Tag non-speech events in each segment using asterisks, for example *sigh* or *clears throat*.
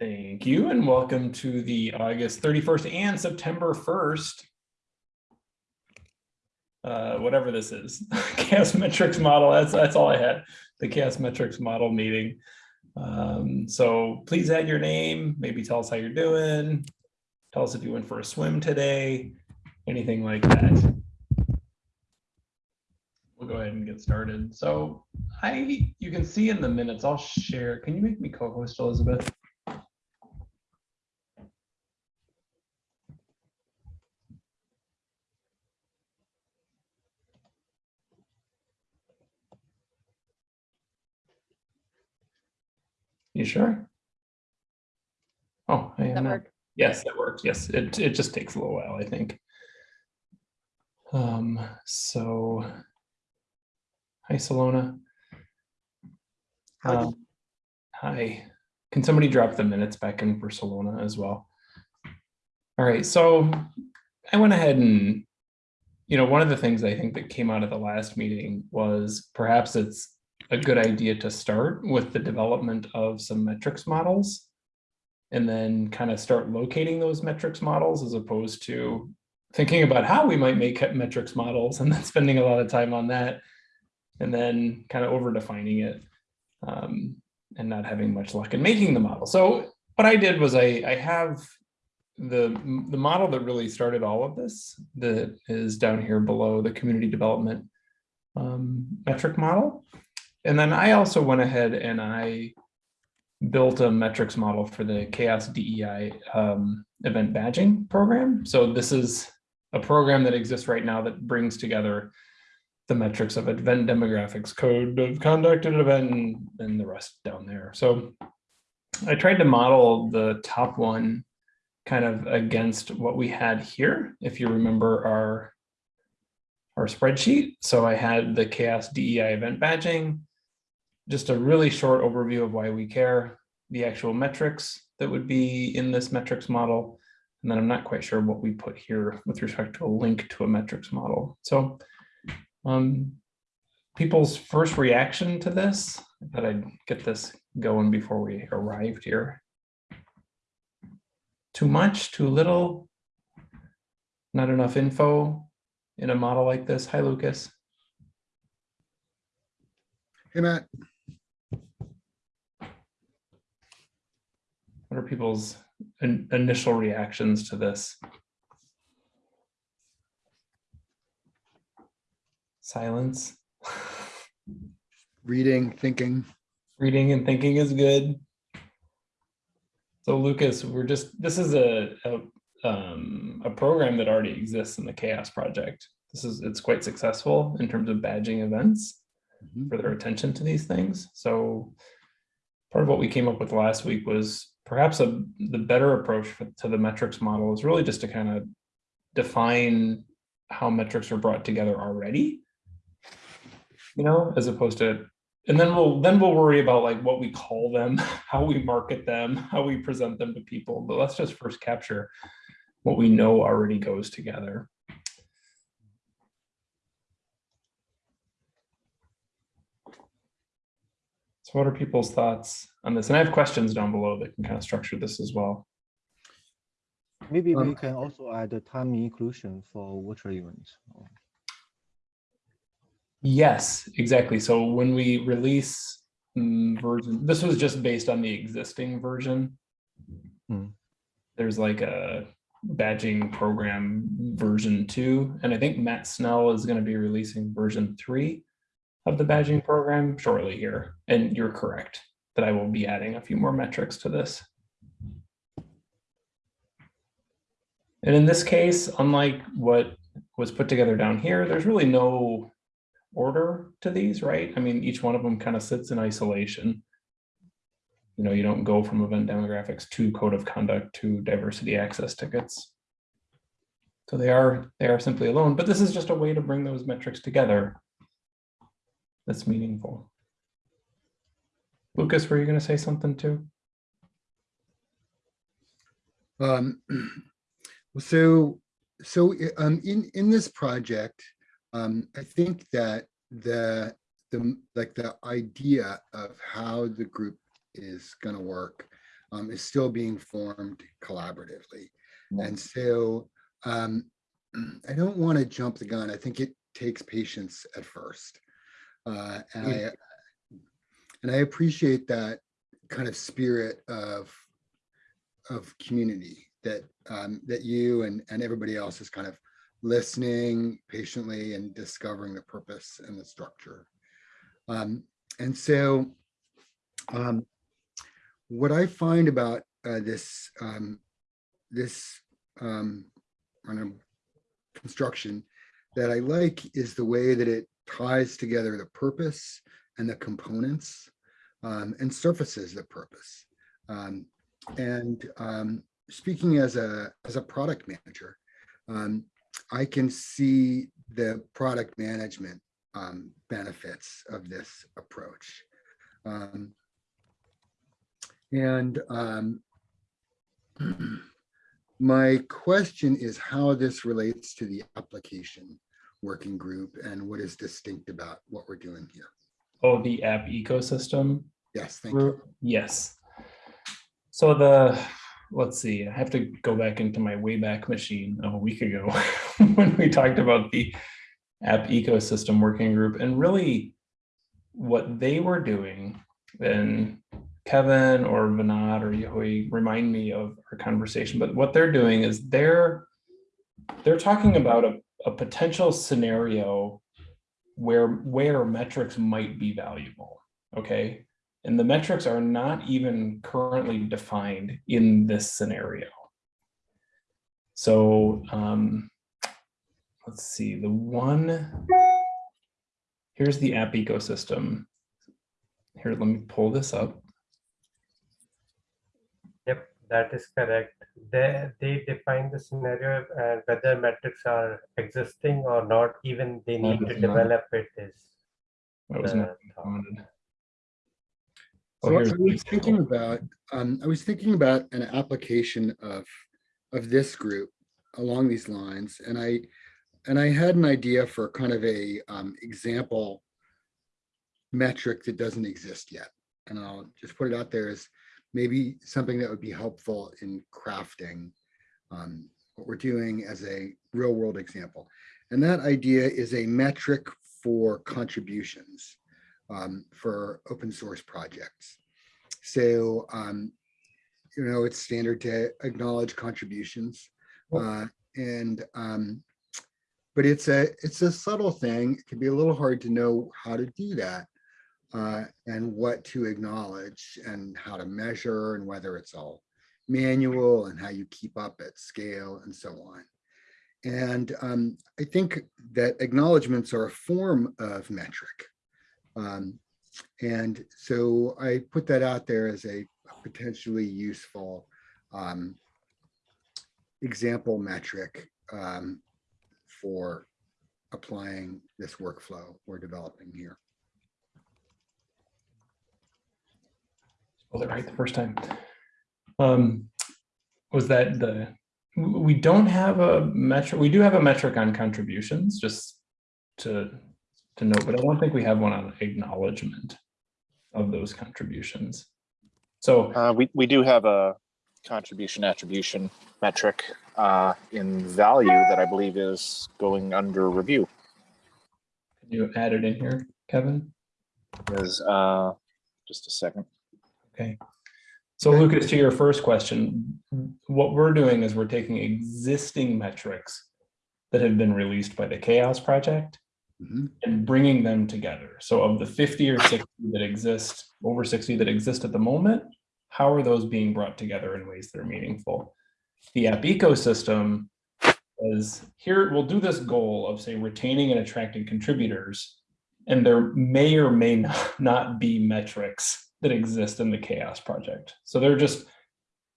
Thank you and welcome to the August 31st and September 1st. Uh, whatever this is, *laughs* CHAOSS metrics model, that's, that's all I had, the CHAOSS metrics model meeting. Um, so please add your name, maybe tell us how you're doing. Tell us if you went for a swim today, anything like that. We'll go ahead and get started. So I, you can see in the minutes, I'll share. Can you make me co-host, Elizabeth? You sure? Oh, I am That not. Yes, that works. Yes, it, it just takes a little while, I think. Um, so. Hi, Salona. Howdy. Um, Hi, can somebody drop the minutes back in for Salona as well? All right, so I went ahead and, you know, one of the things I think that came out of the last meeting was perhaps it's a good idea to start with the development of some metrics models and then kind of start locating those metrics models as opposed to thinking about how we might make metrics models and then *laughs* spending a lot of time on that and then kind of over defining it um, and not having much luck in making the model. So what I did was I, I have the, the model that really started all of this that is down here below the community development um, metric model. And then I also went ahead and I built a metrics model for the CHAOSS DEI um, event badging program. So this is a program that exists right now that brings together the metrics of event demographics, code of conduct at an event, and, and the rest down there. So I tried to model the top one kind of against what we had here. If you remember our, our spreadsheet. So I had the CHAOSS DEI event badging, just a really short overview of why we care, the actual metrics that would be in this metrics model. And then I'm not quite sure what we put here with respect to a link to a metrics model. So um, people's first reaction to this, that I'd get this going before we arrived here. Too much, too little, not enough info in a model like this. Hi, Lucas. Hey, Matt. Are people's in, initial reactions to this? Silence. *laughs* Reading, thinking. Reading and thinking is good. So Lucas, we're just, this is a, a, um, a program that already exists in the CHAOSS Project. This is, it's quite successful in terms of badging events Mhm. for their attention to these things. So part of what we came up with last week was perhaps a, the better approach to the metrics model is really just to kind of define how metrics are brought together already. You know, as opposed to, and then we'll, then we'll worry about like what we call them, *laughs* how we market them, how we present them to people. But let's just first capture what we know already goes together. So what are people's thoughts on this? And I have questions down below that can kind of structure this as well. Maybe Um, we can also add a time inclusion for virtual events. Yes, exactly. So when we release mm, version, this was just based on the existing version. Hmm. There's like a badging program version two, and I think Matt Snell is going to be releasing version three of the badging program shortly here. And you're correct that I will be adding a few more metrics to this. And in this case, unlike what was put together down here, there's really no order to these, right? I mean, each one of them kind of sits in isolation. You know, you don't go from event demographics to code of conduct to diversity access tickets. So they are they are simply alone, but this is just a way to bring those metrics together. That's meaningful. Lucas, were you going to say something too? Um, *clears throat* so, so um, in, in this project, um, I think that the, the, like the idea of how the group is gonna work um, is still being formed collaboratively. And so um, *clears throat* I don't want to jump the gun. I think it takes patience at first. Uh, and I and I appreciate that kind of spirit of of community that um, that you and and everybody else is kind of listening patiently and discovering the purpose and the structure. Um, and so um, what I find about uh, this um, this um, I don't know, construction that I like is the way that it ties together the purpose and the components um, and surfaces the purpose. Um, and um, speaking as a as a product manager, um, I can see the product management um, benefits of this approach. Um, and *clears throat* my question is how this relates to the application working group and what is distinct about what we're doing here. Oh, the app ecosystem Yes, thank you. group? Yes. So the, let's see, I have to go back into my Wayback Machine of a week ago *laughs* when we talked about the app ecosystem working group and really what they were doing and Kevin or Vinod or Yehui remind me of our conversation, but what they're doing is they're they're talking about a, a potential scenario where where metrics might be valuable. Okay. And the metrics are not even currently defined in this scenario. So um, let's see, the one, here's the app ecosystem. Here, let me pull this up. Yep, that is correct. They, they define the scenario and whether metrics are existing or not, even they need to Not- develop it is. That was not thought. So I was thinking about, um, I was thinking about an application of, of this group along these lines, and I, and I had an idea for kind of a, um, example metric that doesn't exist yet. And I'll just put it out there as maybe something that would be helpful in crafting, um, what we're doing as a real world example. And that idea is a metric for contributions um, for open source projects. So, um, you know, it's standard to acknowledge contributions. Uh, and, um, but it's a, it's a subtle thing. It can be a little hard to know how to do that uh, and what to acknowledge and how to measure and whether it's all manual and how you keep up at scale and so on. And um, I think that acknowledgements are a form of metric. Um, and so I put that out there as a potentially useful um, example metric um, for applying this workflow we're developing here. Spelled it right the first time. Um, was that the, we don't have a metric, we do have a metric on contributions, just to, to note, but I don't think we have one on acknowledgement of those contributions. So, Uh, we, we do have a contribution attribution metric uh, in value that I believe is going under review. can you add it in here, Kevin? Is uh, just a second. Okay. So Lucas, to your first question, what we're doing is we're taking existing metrics that have been released by the CHAOSS Project Mhm. and bringing them together. So of the 50 or 60 that exist, over 60 that exist at the moment, how are those being brought together in ways that are meaningful? The app ecosystem is here, we'll do this goal of say retaining and attracting contributors. And there may or may not, *laughs* not be metrics that exist in the CHAOSS project. So they're just,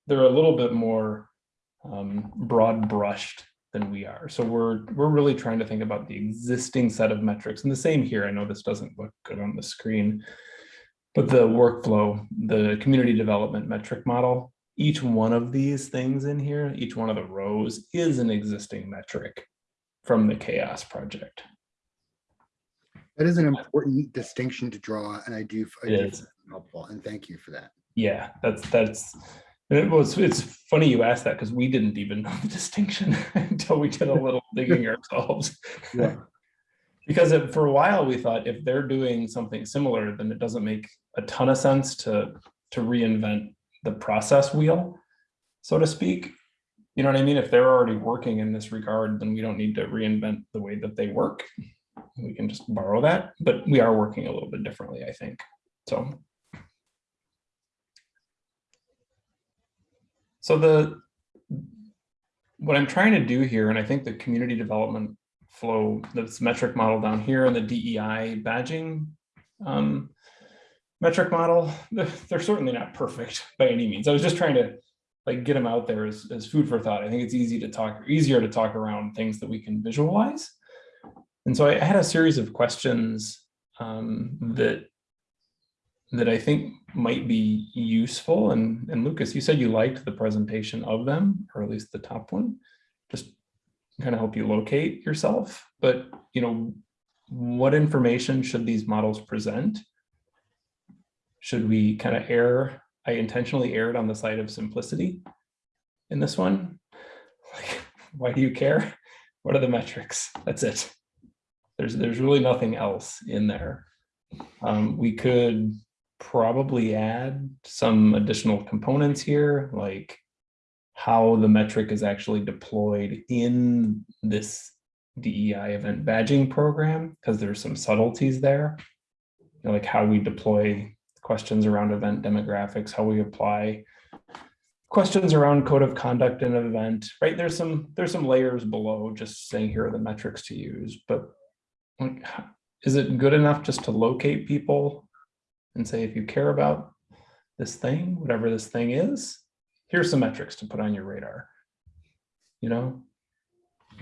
they're a little bit more um, broad brushed than we are. So we're we're really trying to think about the existing set of metrics. And the same here. I know this doesn't look good on the screen, but the workflow, the community development metric model, each one of these things in here, each one of the rows is an existing metric from the CHAOSS project. That is an important distinction to draw, and I do, I do is. find it helpful, and thank you for that. Yeah, that's that's it was it's funny you asked that because we didn't even know the *laughs* distinction *laughs* until we did a little *laughs* digging ourselves. Yeah. because it, for a while we thought if they're doing something similar, then it doesn't make a ton of sense to to reinvent the process wheel, so to speak. You know what I mean? If they're already working in this regard, then we don't need to reinvent the way that they work. We can just borrow that, but we are working a little bit differently, I think. So. So the, what I'm trying to do here, and I think the community development flow, this metric model down here and the DEI badging um, metric model, they're, certainly not perfect *laughs* by any means. I was just trying to like get them out there as, as food for thought. I think it's easy to talk, easier to talk around things that we can visualize. And so I had a series of questions um, that that I think might be useful. And, and Lucas, you said you liked the presentation of them, or at least the top one, just kind of help you locate yourself. But, you know, what information should these models present? Should we kind of err? I intentionally erred on the side of simplicity in this one. Like, *laughs* why do you care? What are the metrics? That's it. There's, there's really nothing else in there. Um, we could probably add some additional components here, like how the metric is actually deployed in this DEI event badging program, because there's some subtleties there. You know, like how we deploy questions around event demographics, how we apply questions around code of conduct in an event, right? There's some there's some layers below just saying here are the metrics to use, but like, is it good enough just to locate people and say, if you care about this thing, whatever this thing is, here's some metrics to put on your radar. You know?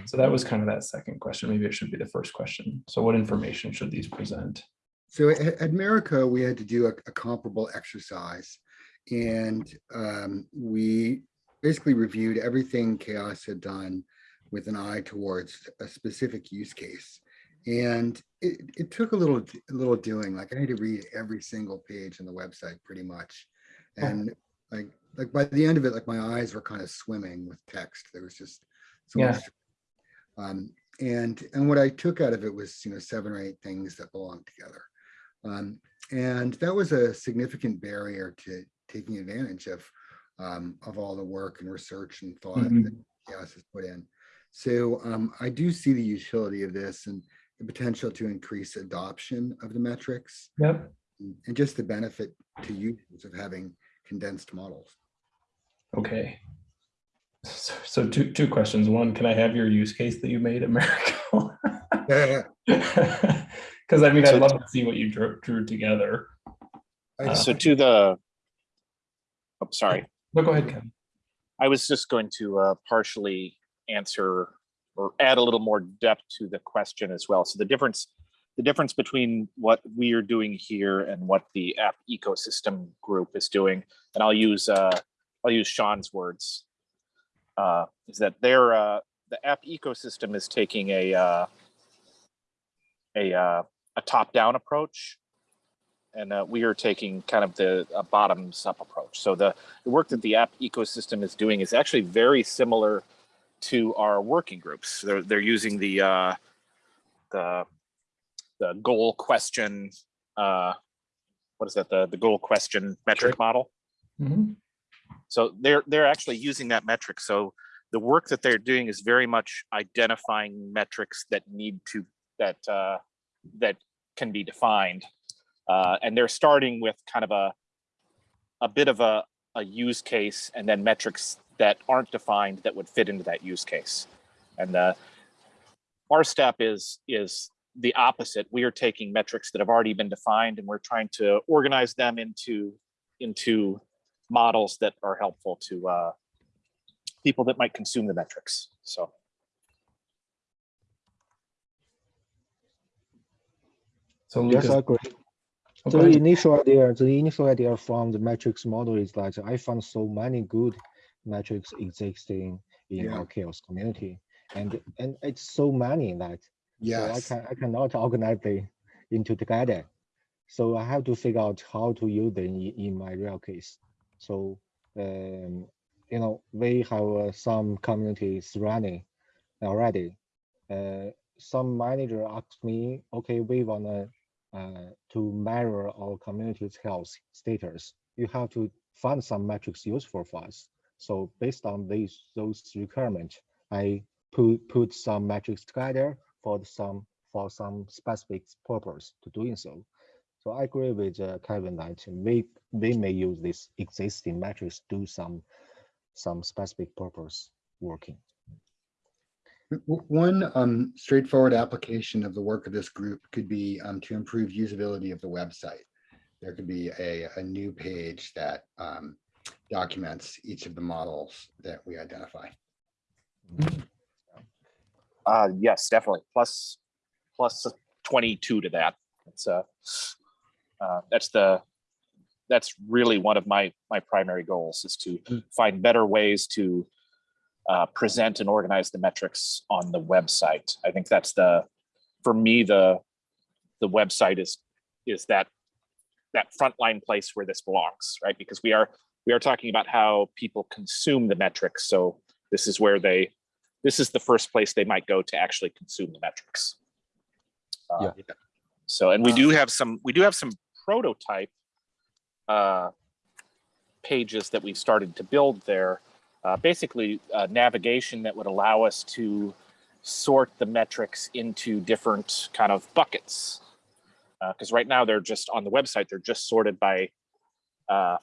So that was kind of that second question. Maybe it should be the first question. So what information should these present? So at, at we had to do a, a comparable exercise. And um, we basically reviewed everything CHAOSS had done with an eye towards a specific use case. And it, it took a little, a little doing, like I had to read every single page on the website pretty much. Oh. And like, like by the end of it, like my eyes were kind of swimming with text. There was just so Yeah. much. Um, and, and what I took out of it was, you know, seven or eight things that belong together. Um, and that was a significant barrier to taking advantage of, um, of all the work and research and thought Mhm. that CHAOSS has put in. So um, I do see the utility of this and the potential to increase adoption of the metrics Yep. and just the benefit to users of having condensed models. Okay. So, so two, two questions. One, can I have your use case that you made at Miracle? Because *laughs* I mean, I'd love to see what you drew, drew together. I- So to the, oh, sorry, But go ahead, Ken. I was just going to uh, partially answer or add a little more depth to the question as well. So the difference, the difference between what we are doing here and what the app ecosystem group is doing, and I'll use uh, I'll use Sean's words, uh, is that they're uh, the app ecosystem is taking a uh, a uh, a top down approach, and uh, we are taking kind of the bottoms up approach. So the the work that the app ecosystem is doing is actually very similar to our working groups. They're they're using the uh, the the goal question. Uh, what is that? The the goal question metric model. Mhm. So they're they're actually using that metric. So the work that they're doing is very much identifying metrics that need to that uh, that can be defined, uh, and they're starting with kind of a a bit of a a use case and then metrics that aren't defined that would fit into that use case. And uh, our step is is the opposite. We are taking metrics that have already been defined and we're trying to organize them into into models that are helpful to uh, people that might consume the metrics. So So Yes, I agree. oh, The initial idea, the initial idea from the metrics model is that I found so many good metrics existing in Yeah. our CHAOSS community. And and it's so many that so I can I cannot organize them into together. So I have to figure out how to use them in, in my real case. So, um, you know, we have uh, some communities running already. Uh, some manager asked me, okay, we wanna uh, to measure our community's health status. You have to find some metrics useful for us. So based on these those requirements, I put put some metrics together for some for some specific purpose to doing so. So I agree with uh, Kevin that we we may use this existing metrics to do some some specific purpose working. One um, straightforward application of the work of this group could be um, to improve usability of the website. There could be a, a new page that um, documents each of the models that we identify. Uh, yes, definitely. Plus, plus twenty-two to that. It's uh, uh, that's the, that's really one of my, my primary goals is to Mm. find better ways to uh, present and organize the metrics on the website. I think that's the, for me, the, the website is, is that, that frontline place where this belongs, right? Because we are, we are talking about how people consume the metrics. So this is where they, this is the first place they might go to actually consume the metrics. Uh, Yeah. So, and we do have some, we do have some prototype uh, pages that we've started to build there. Uh, basically, uh, navigation that would allow us to sort the metrics into different kind of buckets. Because right now they're just on the website, they're just sorted by uh,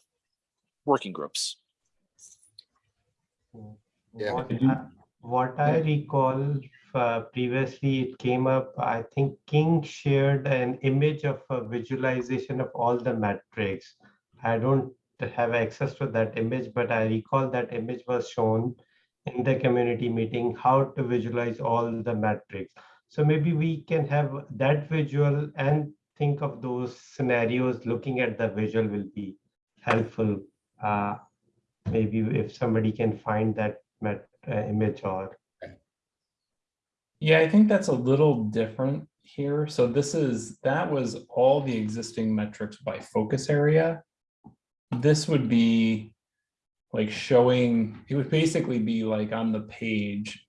working groups. Yeah. What I- What I recall uh, previously, it came up, I think King shared an image of a visualization of all the metrics. I don't have access to that image, but I recall that image was shown in the community meeting, how to visualize all the metrics. So maybe we can have that visual and think of those scenarios, looking at the visual will be helpful. Uh, Maybe if somebody can find that met, uh, image or Yeah, I think that's a little different here. So this is, that was all the existing metrics by focus area. This would be like showing, it would basically be like on the page.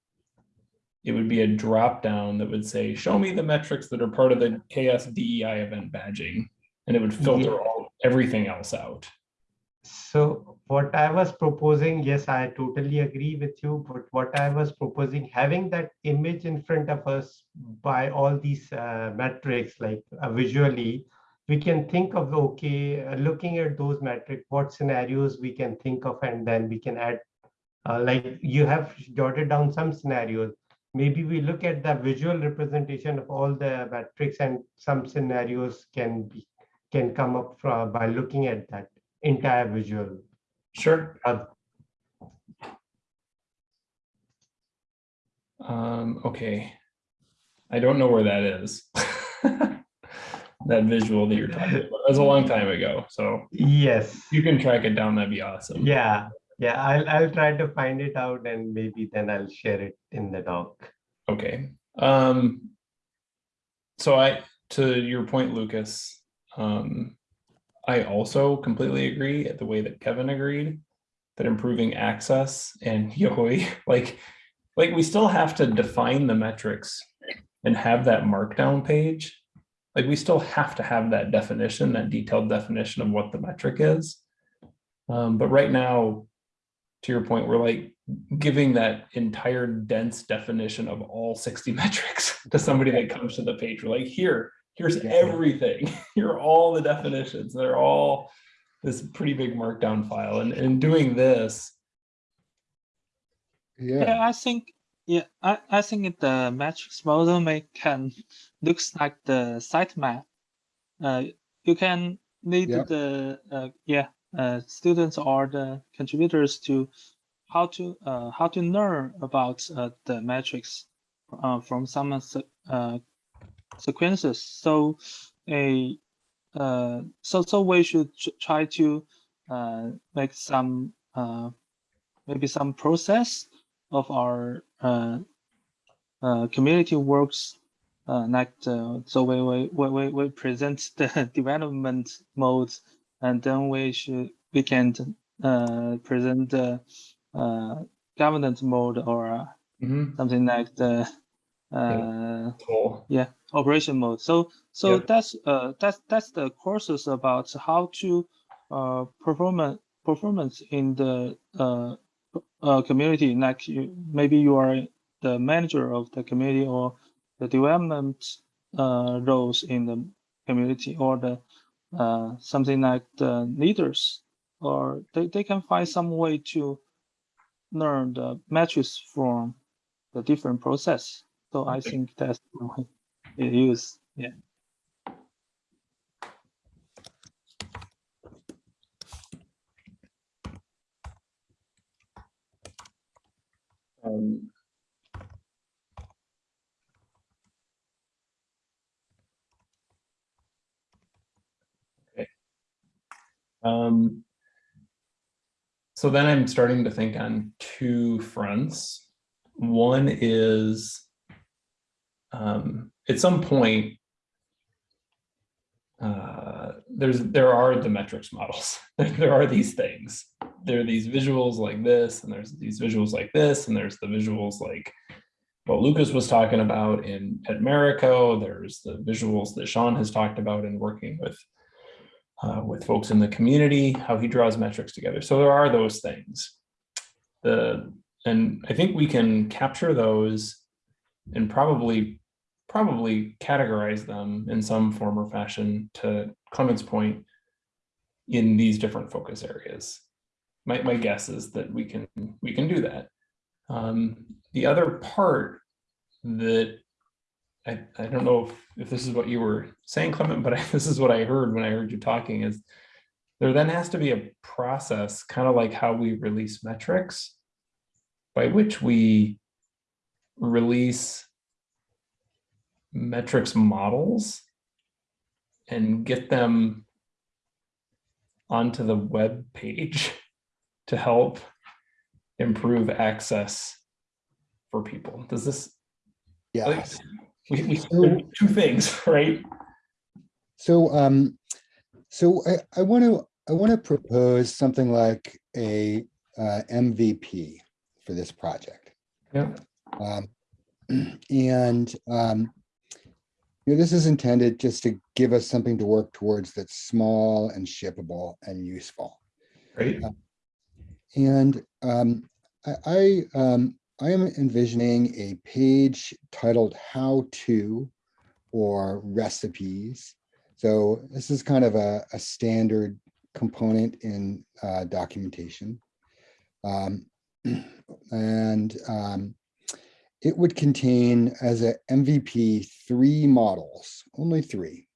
It would be a drop down that would say, show me the metrics that are part of the CHAOSS DEI event badging. And it would filter all, everything else out. So what I was proposing, yes, I totally agree with you, but what I was proposing, having that image in front of us by all these uh, metrics, like uh, visually, we can think of, okay, uh, looking at those metrics, what scenarios we can think of, and then we can add, uh, like you have jotted down some scenarios. Maybe we look at the visual representation of all the metrics and some scenarios can be, can come up from, by looking at that entire visual. Sure. Uh, Um, okay. I don't know where that is. *laughs* That visual that you're talking about. That was a long time ago, so Yes, you can track it down, that'd be awesome. yeah, yeah, I'll, I'll try to find it out and maybe then I'll share it in the doc. Okay, um. So I, to your point, Lucas, um. I also completely agree at the way that Kevin agreed. That improving access and *laughs* Yahoo, like, like we still have to define the metrics. And have that markdown page. Like, we still have to have that definition, that detailed definition of what the metric is. Um, but right now, to your point, we're like giving that entire dense definition of all 60 *laughs* metrics to somebody that comes to the page. We're like, here, here's everything. *laughs* Here are all the definitions. They're all this pretty big markdown file. And in doing this, Yeah, Yeah, I think, yeah, I, I think the matrix model may can looks like the sitemap. Uh, you can lead Yeah. the, uh, yeah, uh, students or the contributors to how to, uh, how to learn about, uh, the metrics, uh, from some, uh, sequences. So a, uh, so, so we should try to, uh, make some, uh, maybe some process of our uh, uh, community works uh, like the, so we, we, we, we- we present *laughs* the development mode and then we should we can uh, present the uh, governance mode or uh, Mhm. something like the uh, Cool. yeah operation mode. So so Yep. that's uh that's that's the courses about how to uh performance performance in the uh, uh community. Like you, maybe you are the manager of the community or the development uh roles in the community or the uh something like the leaders or they, they can find some way to learn the metrics from the different process. So I think that's the way use. Yeah. Um, Okay. Um, so then I'm starting to think on two fronts. One is um, at some point, uh, there's there are the metrics models. *laughs* there are these things. There are these visuals like this, and there's these visuals like this, and there's the visuals like what Lucas was talking about in at Marico. There's the visuals that Sean has talked about in working with uh, with folks in the community, how he draws metrics together. So there are those things. The and I think we can capture those and probably probably categorize them in some form or fashion to Clement's point in these different focus areas. My, my guess is that we can we can do that. Um, the other part that I, I don't know if, if this is what you were saying, Clement, but I, *laughs* this is what I heard when I heard you talking is there then has to be a process, kind of like how we release metrics, by which we release metrics models and get them onto the web page to help improve access for people. Does this, Yes. we, we, So- two things, right? So, um, so I, I want to, I want to propose something like a, uh, MVP for this project. Yeah. Um, *clears throat* and, um, you know, this is intended just to give us something to work towards that's small and shippable and useful. Right. And um, I, I, um, I am envisioning a page titled How To or Recipes. So this is kind of a, a standard component in uh, documentation. Um, *clears throat* and um, it would contain as a MVP three models, only three.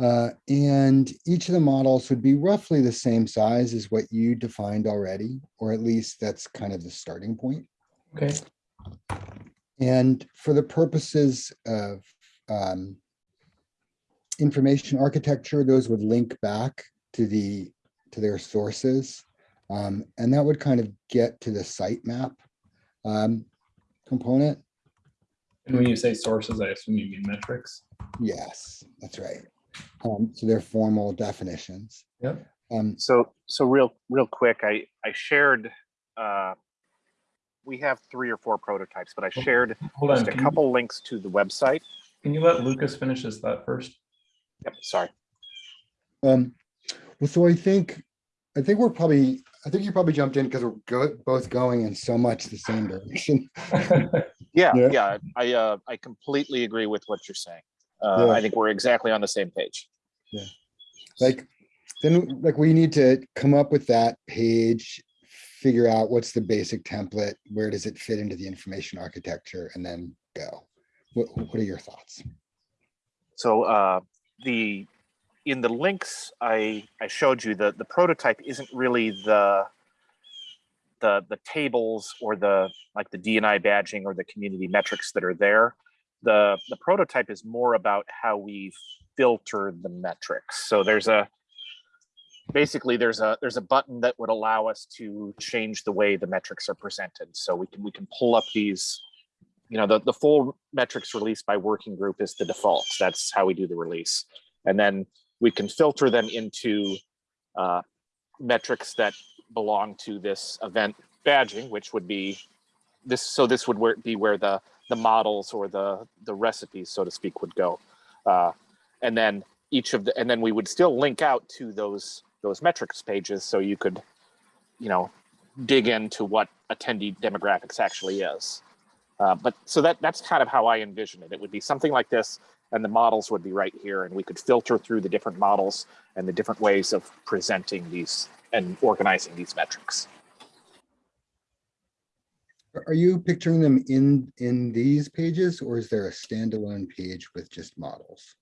Uh, and each of the models would be roughly the same size as what you defined already, or at least that's kind of the starting point. Okay. And for the purposes of um, information architecture, those would link back to the to their sources. Um, and that would kind of get to the sitemap um, component. And when you say sources, I assume you mean metrics. Yes, that's right. Um, so they're formal definitions. Yep. Um, So, so real, real quick, I, I shared, uh, we have three or four prototypes, but I shared Hold on. just a Can you, couple links to the website. can you let Lucas finish his thought first? Yep, sorry. um, well, so I think, I think we're probably, I think you probably jumped in because we're go, both going in so much the same direction. *laughs* Yeah, Yeah. yeah, I, uh, I completely agree with what you're saying. Uh, Yeah. I think we're exactly on the same page. Yeah, like, then like we need to come up with that page, figure out what's the basic template, where does it fit into the information architecture, and then go. What, what are your thoughts? So uh, the in the links I I showed you the the prototype isn't really the the the tables or the like the DNI badging or the community metrics that are there. The the prototype is more about how we filter the metrics. So there's a basically there's a there's a button that would allow us to change the way the metrics are presented. So we can we can pull up these you know, the, the full metrics released by working group is the default. That's how we do the release. And then we can filter them into uh, metrics that belong to this event badging, which would be this, so this would where, be where the, the models or the, the recipes, so to speak, would go. Uh, and then each of the, and then we would still link out to those, those metrics pages, so you could, you know, dig into what attendee demographics actually is. Uh, but so that that's kind of how I envision it. It would be something like this, and the models would be right here, and we could filter through the different models and the different ways of presenting these and organizing these metrics. Are- Are you picturing them in, in these pages or is there a standalone page with just models?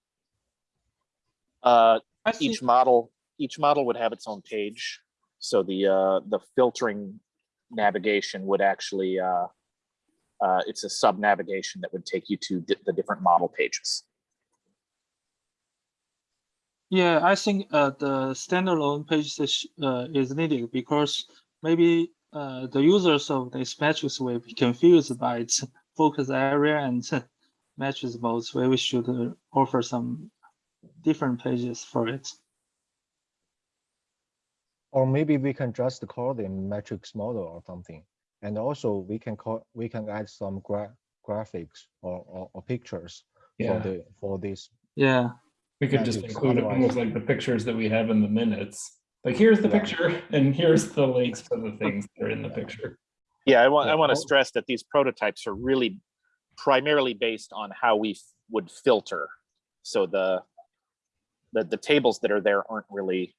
Uh, each model each model would have its own page, so the uh, the filtering navigation would actually uh, uh, it's a sub navigation that would take you to the different model pages. Yeah, I think uh, the standalone page is, uh, is needed because maybe uh, the users of this matrix will be confused by its focus area and *laughs* matrix modes where we should uh, offer some different pages for it. Or maybe we can just call them matrix model or something. And also we can call, we can add some gra- graphics or, or, or pictures for the, for this. Yeah, we could just include otherwise- almost like the pictures that we have in the minutes. Like, here's the Yeah. picture and here's the links to the things that are in the picture. Yeah, I want I want to stress that these prototypes are really primarily based on how we would filter. So the the the tables that are there aren't really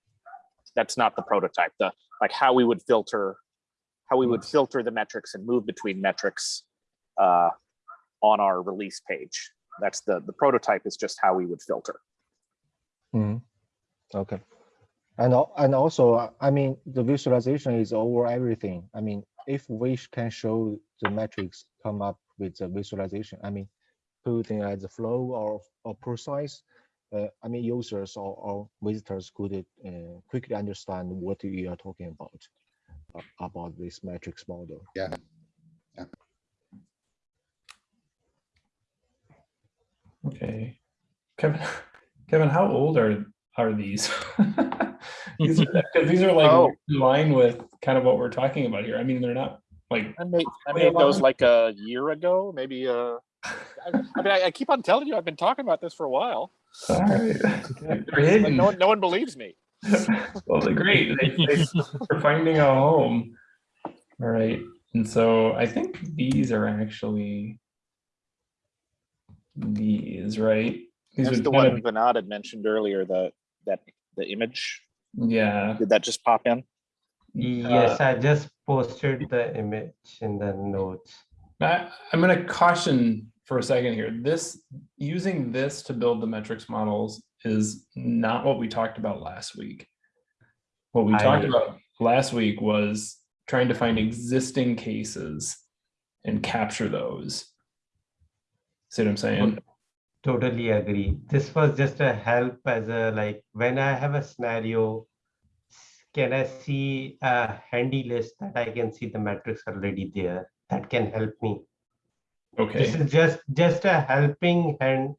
that's not the prototype. The like how we would filter how we would filter the metrics and move between metrics uh, on our release page. That's the the prototype is just how we would filter. Mhm. Okay. And, and also, I mean, the visualization is over everything. I mean, if we can show the metrics come up with the visualization, I mean, putting as a flow or, or precise, uh, I mean, users or, or visitors could uh, quickly understand what you are talking about, uh, about this metrics model. Yeah. Okay. Kevin, *laughs* Kevin, how old are, are these? *laughs* These are, *laughs* because these are like Oh. in line with kind of what we're talking about here. I mean, they're not like, I made I made those like a year ago, maybe. Uh, I, I mean, I, I keep on telling you, I've been talking about this for a while. all right. *laughs* Like no one, no one believes me. Well, they're great. They, they, are finding a home. All right. And so I think these are actually these, right? These That's would the one of- Vinod had mentioned earlier. The that the image. Yeah. Did that just pop in? Yes, Uh, I just posted the image in the notes. I, I'm gonna caution for a second here. This, using this to build the metrics models is not what we talked about last week. What we talked I- about last week was trying to find existing cases and capture those. See what I'm saying? Totally agree. This was just a help as a like when I have a scenario, can I see a handy list that I can see the metrics already there? That can help me. Okay. This is just just a helping hand.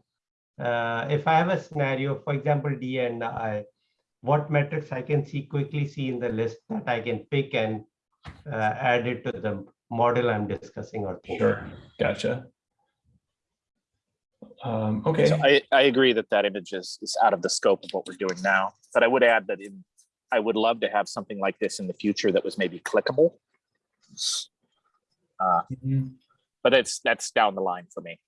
Uh, if I have a scenario, for example, D and I, what metrics I can see quickly see in the list that I can pick and uh, add it to the model I'm discussing or thinking. sure, gotcha. Um, okay, So I, I agree that that image is, is out of the scope of what we're doing now. But I would add that in, I would love to have something like this in the future that was maybe clickable. Uh, Mhm. but it's that's down the line for me.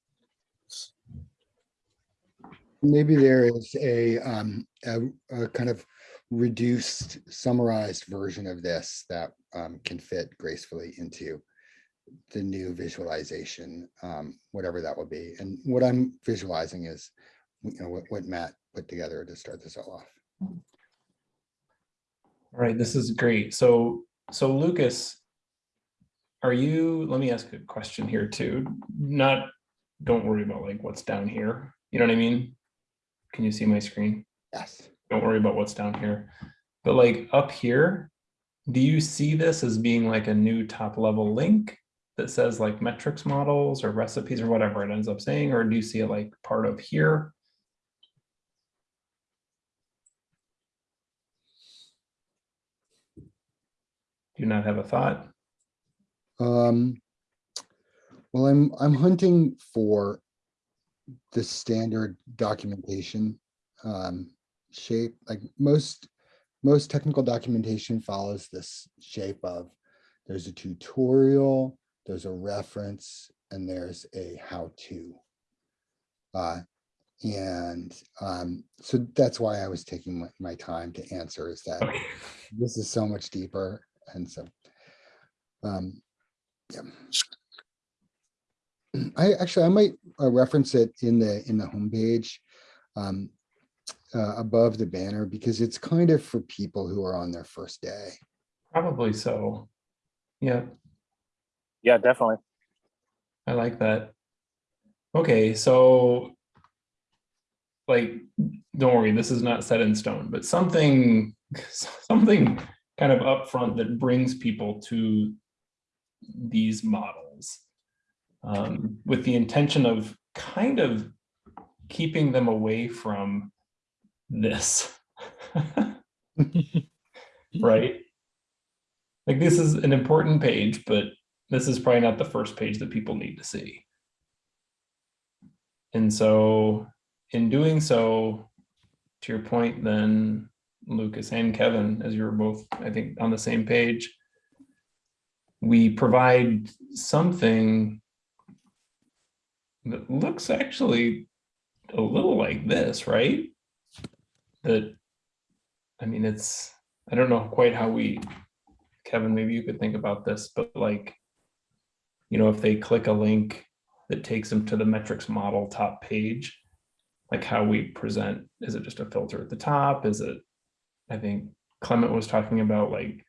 Maybe there is a, um, a, a kind of reduced summarized version of this that, um, can fit gracefully into the new visualization, um, whatever that will be. And what I'm visualizing is, you know, what, what Matt put together to start this all off. All right, this is great. So, so Lucas, are you, let me ask a question here too. Not, don't worry about like what's down here. You know what I mean? Can you see my screen? Yes. Don't worry about what's down here. But like up here, do you see this as being like a new top level link that says like metrics models or recipes or whatever it ends up saying, or do you see it like part of here? Do you not have a thought? Um, well, I'm, I'm hunting for the standard documentation um, shape, like most, most technical documentation follows this shape of there's a tutorial, there's a reference, and there's a how-to. Uh, and um, so that's why I was taking my, my time to answer is that Okay. this is so much deeper and so um yeah i actually i might uh, reference it in the in the homepage um uh, above the banner because it's kind of for people who are on their first day Probably so. Yeah, Yeah, definitely. I like that. Okay, so like, don't worry, this is not set in stone, but something, *laughs* something kind of upfront that brings people to these models um, with the intention of kind of keeping them away from this. *laughs* *laughs* Right? Like this is an important page, but this is probably not the first page that people need to see. And so in doing so, to your point, then Lucas and Kevin, as you were both, I think, on the same page, we provide something that looks actually a little like this, right? That, I mean, it's, I don't know quite how we, Kevin, maybe you could think about this, but like, you know, if they click a link that takes them to the metrics model top page, like how we present, is it just a filter at the top? Is it, I think Clement was talking about like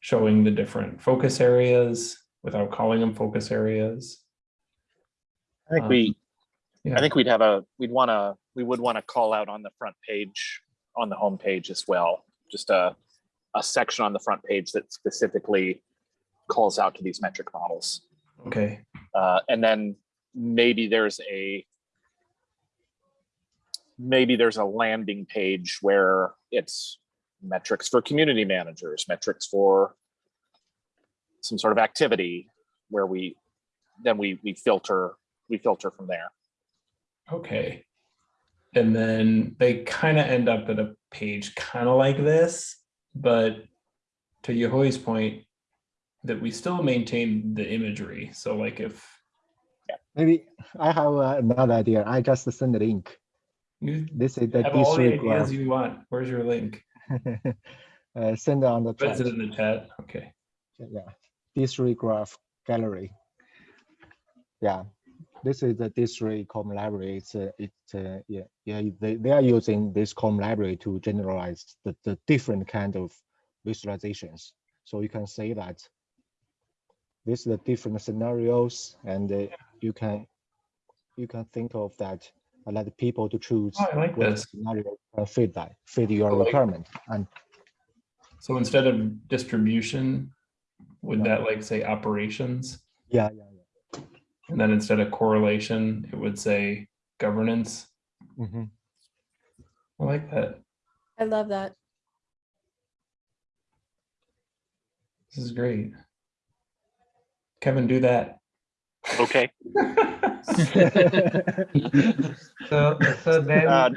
showing the different focus areas without calling them focus areas. I think Um, we, yeah. I think we'd have a, we'd want to, we would want to call out on the front page, on the home page as well. Just a, a section on the front page that specifically calls out to these metric models. Okay, Uh, and then maybe there's a, maybe there's a landing page where it's metrics for community managers, metrics for some sort of activity where we, then we, we filter, we filter from there. okay. And then they kind of end up at a page kind of like this, but to Yehui's point, that we still maintain the imagery. So like if Maybe I have uh, another idea. I just send the link. you This is the have all the district ideas graph. you want, where's your link? *laughs* uh, send on the chat. it in the chat. Okay, Yeah, D3 graph gallery. Yeah, this is the D3 com library. It's uh, it's uh, yeah yeah they, they are using this com library to generalize the, the different kind of visualizations. So you can say that this is the different scenarios and uh, you can you can think of that and let the people to choose Oh, I like what this. scenario can fit that fit your I like- requirement and so instead of distribution, would Yeah. that like say operations? yeah yeah yeah. And then instead of correlation, it would say governance. Mhm. I like that. I love that. This is great. Kevin, do that. Okay. *laughs* So, so then. Uh,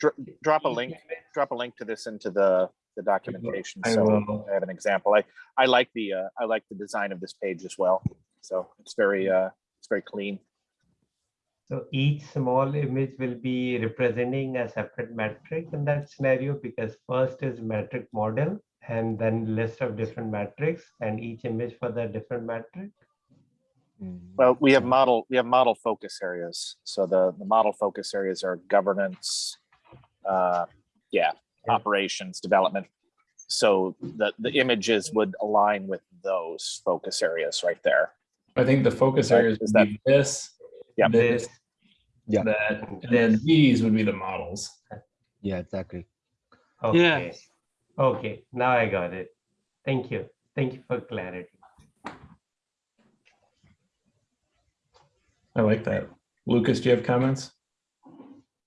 dr- drop a link. drop a link to this into the, the documentation. I So will. I have an example. I, I like the, uh, I like the design of this page as well. So it's very, uh, it's very clean. So each small image will be representing a separate metric in that scenario because first is metric model and then list of different metrics and each image for the different metric. Mm. Well, we have model, we have model focus areas. So the, the model focus areas are governance, uh, yeah, Yeah. operations, development. So the, the images would align with those focus areas right there. I think the focus Right, areas is would be this, Yeah. this, Yeah. that, and then these would be the models. Yeah, exactly. Okay. Okay, now I got it. Thank you. Thank you for clarity. I like that. Lucas, do you have comments?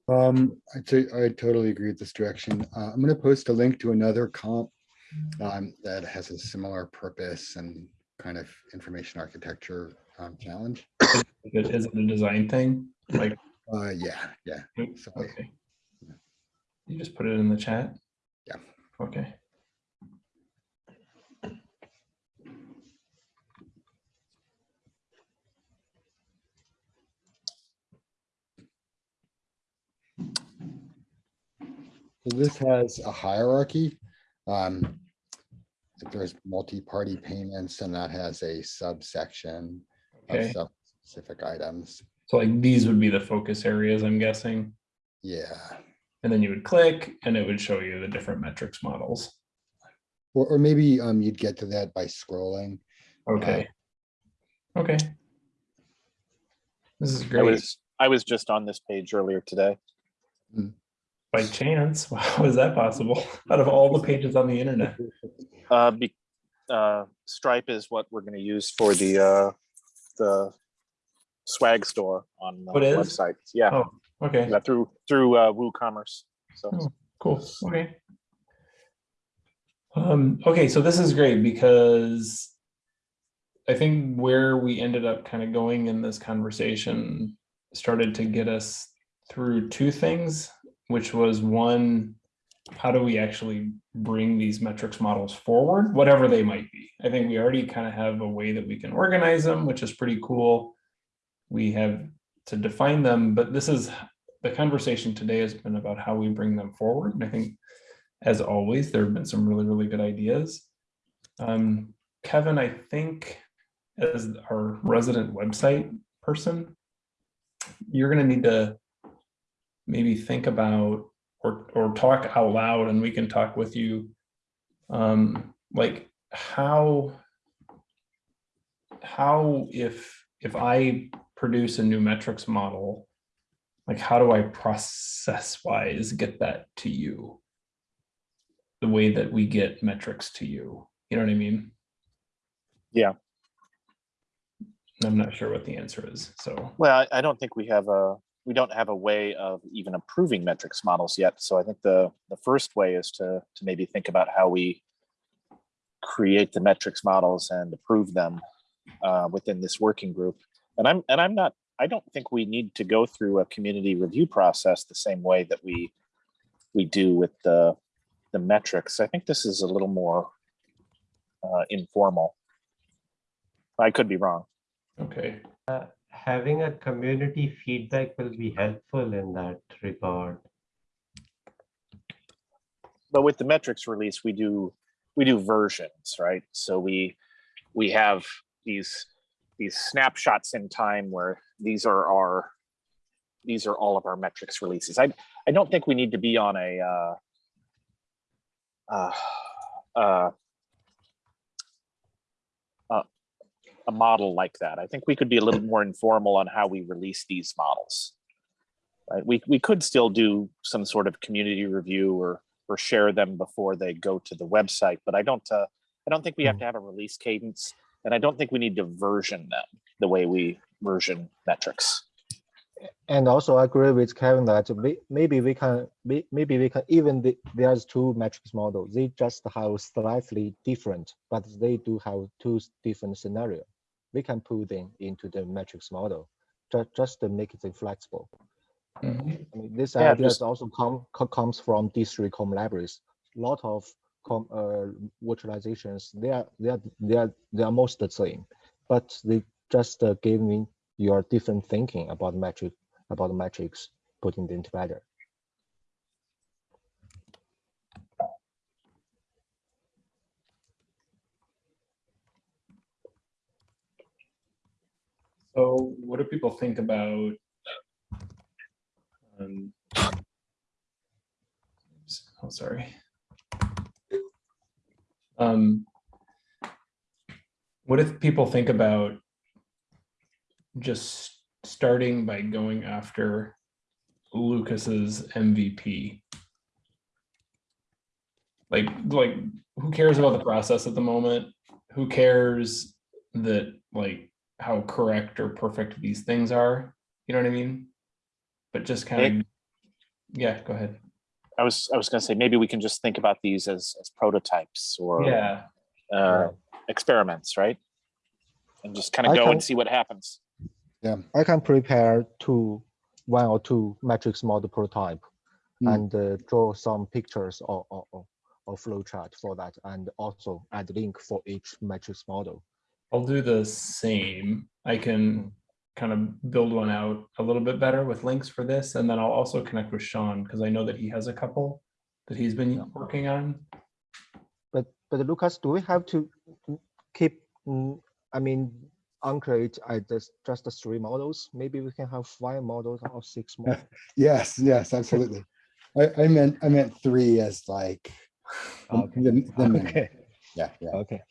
Um, I I totally agree with this direction. Uh, I'm gonna post a link to another comp um, that has a similar purpose and kind of information architecture um, challenge. Is it is it a design thing? Like, Uh, yeah, yeah. So okay. You just put it in the chat? Yeah. Okay. So this has a hierarchy. Um, if there's multi-party payments and that has a subsection of Okay. sub-specific items. So like these would be the focus areas, I'm guessing. Yeah, And then you would click and it would show you the different metrics models. or, or maybe um, you'd get to that by scrolling. Okay. Okay. This is I great. was, I was just on this page earlier today. By chance, *laughs* how is that possible? *laughs* Out of all the pages on the internet? Uh, be, uh, Stripe is what we're gonna use for the, uh, the swag store on the Oh, website. Yeah, Oh, okay. yeah, through, through, uh, WooCommerce. So, Oh, Cool, okay. Um, okay, so this is great because I think where we ended up kind of going in this conversation started to get us through two things, which was one, how do we actually bring these metrics models forward, whatever they might be? I think we already kind of have a way that we can organize them, which is pretty cool. We have to define them, but this is the conversation today has been about how we bring them forward. And I think, as always, there have been some really, really good ideas. Um, Kevin, I think as our resident website person, you're gonna need to maybe think about or, or talk out loud and we can talk with you. Um, like how, how if, if I produce a new metrics model, like how do I process wise get that to you? The way that we get metrics to you, you know what I mean? Yeah. I'm not sure what the answer is, so, well, I, I don't think we have a, we don't have a way of even approving metrics models yet. So I think the, the first way is to, to maybe think about how we create the metrics models and approve them uh, within this working group. And I'm, and I'm not, I don't think we need to go through a community review process the same way that we, we do with the, the metrics. I think this is a little more uh, informal. I could be wrong. okay. Having a community feedback will be helpful in that regard. but with the metrics release, we do we do versions, right? So we we have these these snapshots in time where these are our these are all of our metrics releases. I I don't think we need to be on a uh, uh, uh, a model like that. I think we could be a little more informal on how we release these models. Right? We we could still do some sort of community review or or share them before they go to the website. But I don't, uh, I don't think we have to have a release cadence, and I don't think we need to version them the way we version metrics. And also I agree with Kevin that we, maybe we can, may- maybe we can, even the, there's two metrics models, they just have slightly different, but they do have two different scenario. We can put them into the metrics model, just, just to make it flexible. Mhm. I mean, this Yeah, idea also come, co- comes from D3 com libraries. A Lot of com, uh, virtualizations, they are, they are, they are, they are most the same, but they just uh, gave me your different thinking about metric, about metrics, putting them together. So what do people think about? um, Oh, sorry. Um, What if people think about just starting by going after Lucas's MVP? Like, like, who cares about the process at the moment? Who cares that, like, how correct or perfect these things are? You know what I mean? But just kind of, yeah, go ahead. I was, I was gonna say, maybe we can just think about these as, as prototypes or Yeah, uh, experiments, right? And just kind of I go can- and see what happens. Yeah, I can prepare two, one or two matrix model prototype Hmm. and uh, draw some pictures or, or, or, or flow chart for that and also add link for each matrix model. I'll do the same. I can kind of build one out a little bit better with links for this, and then I'll also connect with Sean because I know that he has a couple that he's been working on. But but Lucas, do we have to keep? mm, I mean, uncreate at just just the three models. Maybe we can have five *laughs* models or six more. Yes, yes, absolutely. I, I meant, I meant three as like. *laughs* Okay. the- the *laughs* okay. Yeah, yeah. Okay.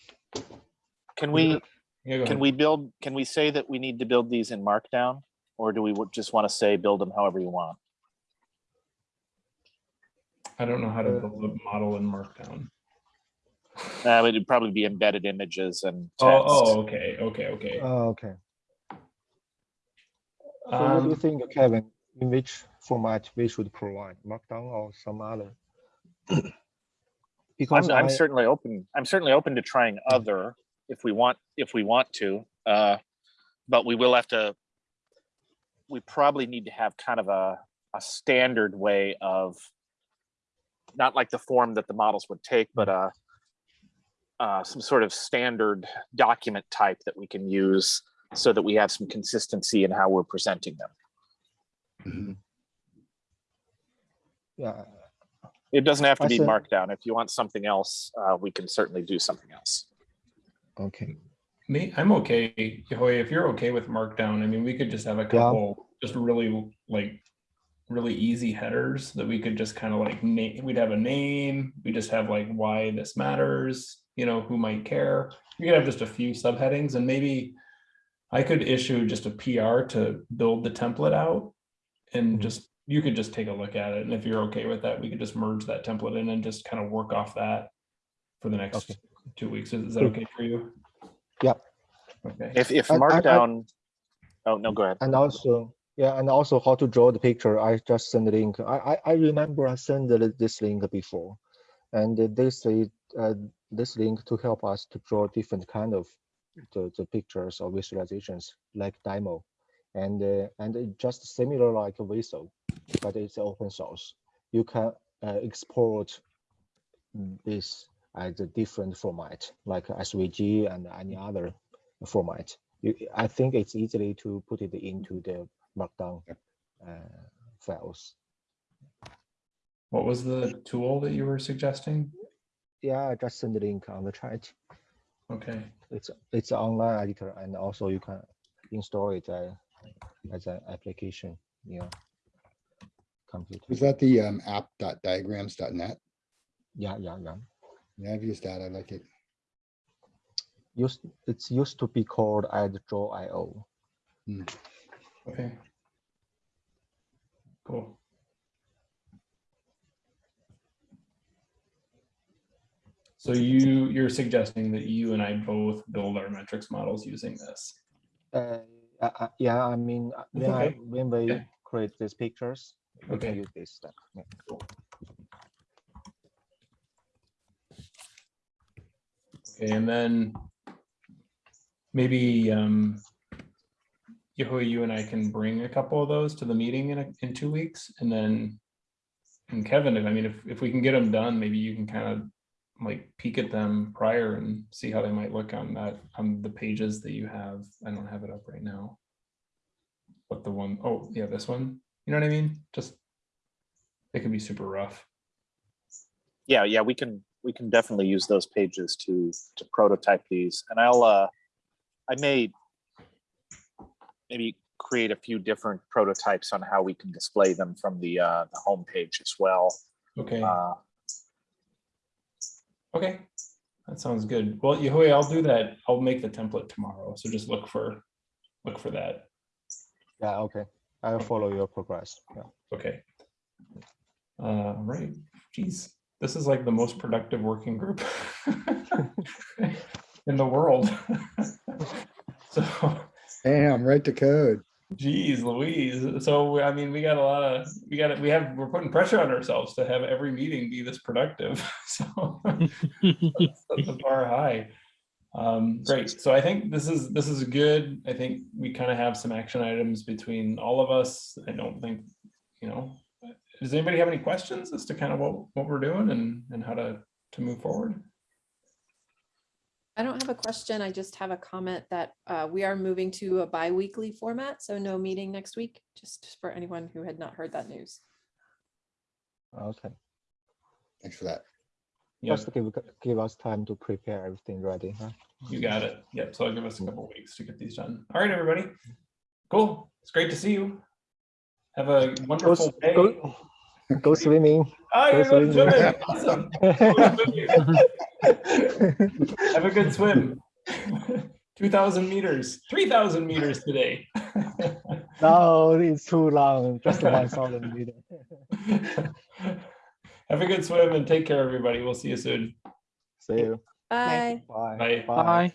Can we, Yeah, can we build, can we say that we need to build these in Markdown? Or do we just want to say, build them however you want? I don't know how to uh, build a model in Markdown. Uh, it'd probably be embedded images and Oh, text. oh, okay, okay, okay. Uh, okay. So what do you Um, think, Kevin? In which format we should provide, Markdown or some other? because I'm, I'm I- certainly open, I'm certainly open to trying other if we want, if we want to. Uh, but we will have to, we probably need to have kind of a, a standard way of, not like the form that the models would take, but uh, uh, some sort of standard document type that we can use so that we have some consistency in how we're presenting them. Mhm. yeah, It doesn't have to I be said- markdown. If you want something else, uh, we can certainly do something else. Okay. Me, I'm okay, Yehui, if you're okay with Markdown, I mean, we could just have a couple, just really like. Really easy headers that we could just kind of like name, we'd have a name, we just have like why this matters, you know, who might care. We could have just a few subheadings and maybe. I could issue just a PR to build the template out. And Mhm. just, you could just take a look at it, and if you're okay with that, we could just merge that template in and just kind of work off that. For the next Okay. Two weeks, is is that okay for you? Yeah. Okay. If, if I- I- I- markdown, oh, no, go ahead. And also, yeah, and also how to draw the picture. I just sent the link. I I, I remember I sent this link before, and this is uh, this link to help us to draw different kind of the, the pictures or visualizations like demo, and uh, and just similar like a Visio, but it's open source. You can uh, export this as a different format like SVG and any other format. You, I think it's easily to put it into the Markdown uh, files. What was the tool that you were suggesting? Yeah, I just send the link on the chat. Okay, It's it's an online editor, and also you can install it uh, as an application. Yeah, computer. Was that the um, app.diagrams.net? Yeah, yeah, yeah. Yeah, I've used that. I like it. Used it's used to be called as Draw.io. okay. Cool. So you, you're suggesting that you and I both build our metrics models using this? Uh, uh, uh, yeah, I mean, uh, That's when, I, okay. when we Okay. create these pictures, we can Okay. use this stuff. Yeah. Okay, and then maybe um you and I can bring a couple of those to the meeting in, a- in two weeks and then and Kevin, I mean, if, if we can get them done, maybe you can kind of like peek at them prior and see how they might look on that, on the pages that you have. I don't have it up right now. But the one, oh, yeah, this one, you know what I mean? Just, it can be super rough. Yeah, yeah, we can, we can definitely use those pages to, to prototype these and I'll, uh, I may maybe create a few different prototypes on how we can display them from the, uh, the homepage as well. Okay. Uh, Okay, that sounds good. Well, Yehui, I'll do that. I'll make the template tomorrow. So just look for, look for that. Yeah, okay. I'll follow your progress. Yeah. Okay. Uh, right, geez, this is like the most productive working group *laughs* in the world. *laughs* So, Damn, right to code. Geez, Louise. So I mean, we got a lot of we got we have we're putting pressure on ourselves to have every meeting be this productive. *laughs* So that's the bar high. Um, great. So I think this is this is good. I think we kind of have some action items between all of us. I don't think, you know, does anybody have any questions as to kind of what what we're doing and and how to to move forward? I don't have a question. I just have a comment that uh, we are moving to a bi-weekly format, so no meeting next week, just for anyone who had not heard that news. Okay, Thanks for that. Yep, just give, give us time to prepare everything ready, huh? you got it. Yep. So I'll give us a couple weeks to get these done. All right, everybody. Cool. It's great to see you. Have a wonderful s- day. go, ah, go swimming. Oh, you're go going swimming. swimming. Awesome. *laughs* Have a good swim. *laughs* 2,000 meters, 3,000 meters today. *laughs* No, it's too long, just one thousand meter. Have a good swim and take care, everybody. We'll see you soon. See you. Bye. Bye. Bye. Bye.